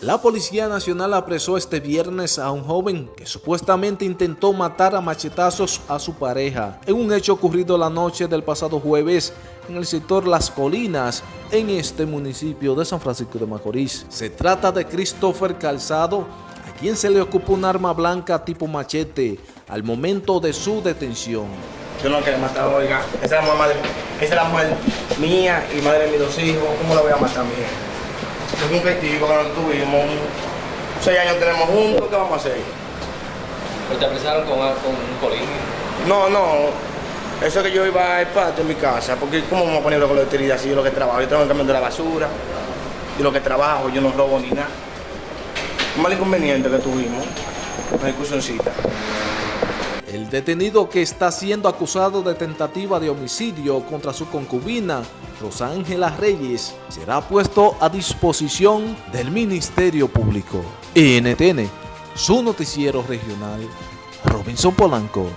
La Policía Nacional apresó este viernes a un joven que supuestamente intentó matar a machetazos a su pareja en un hecho ocurrido la noche del pasado jueves en el sector Las Colinas, en este municipio de San Francisco de Macorís. Se trata de Christopher Calzado, a quien se le ocupó un arma blanca tipo machete al momento de su detención. Yo no quiero matar, oiga. Esa es la madre, esa es la mujer mía y madre de mis dos hijos. ¿Cómo la voy a matar, mía? Es un testigo que nos tuvimos, seis años tenemos juntos, ¿qué vamos a hacer? ¿Pero te apresaron con, con un colín? No, no, eso que yo iba al patio en mi casa, porque ¿cómo vamos a poner con la utilidad si yo lo que trabajo? Yo tengo que cambiar la basura, y lo que trabajo, yo no robo ni nada. Un mal inconveniente que tuvimos, una discusioncita. El detenido que está siendo acusado de tentativa de homicidio contra su concubina, Rosángela Reyes, será puesto a disposición del Ministerio Público. NTN, su noticiero regional, Robinson Polanco.